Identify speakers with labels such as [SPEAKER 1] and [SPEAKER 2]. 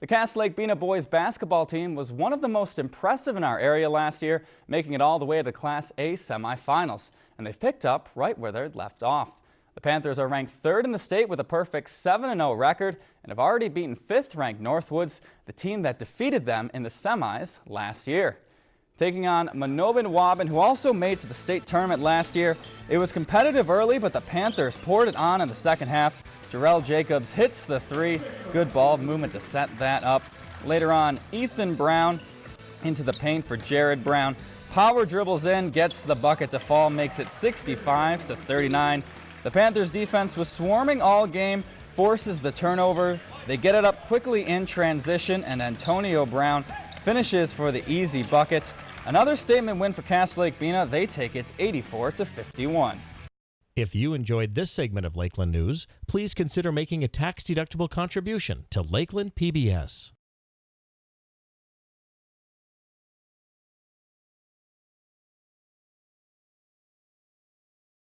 [SPEAKER 1] The Cass Lake Bena boys basketball team was one of the most impressive in our area last year, making it all the way to the Class A semifinals. And they've picked up right where they'd left off. The Panthers are ranked third in the state with a perfect 7-0 record and have already beaten fifth-ranked Northwoods, the team that defeated them in the semis last year. Taking on Mahnomen Waubun, who also made to the state tournament last year. It was competitive early, but the Panthers poured it on in the second half. Jarrell Jacobs hits the three. Good ball movement to set that up. Later on, Ethan Brown into the paint for Jared Brown. Power dribbles in, gets the bucket to fall, makes it 65 to 39. The Panthers defense was swarming all game, forces the turnover. They get it up quickly in transition, and Antonio Brown finishes for the easy bucket. Another statement win for Cass Lake Bena. They take it 84 to 51.
[SPEAKER 2] If you enjoyed this segment of Lakeland News, please consider making a tax-deductible contribution to Lakeland PBS.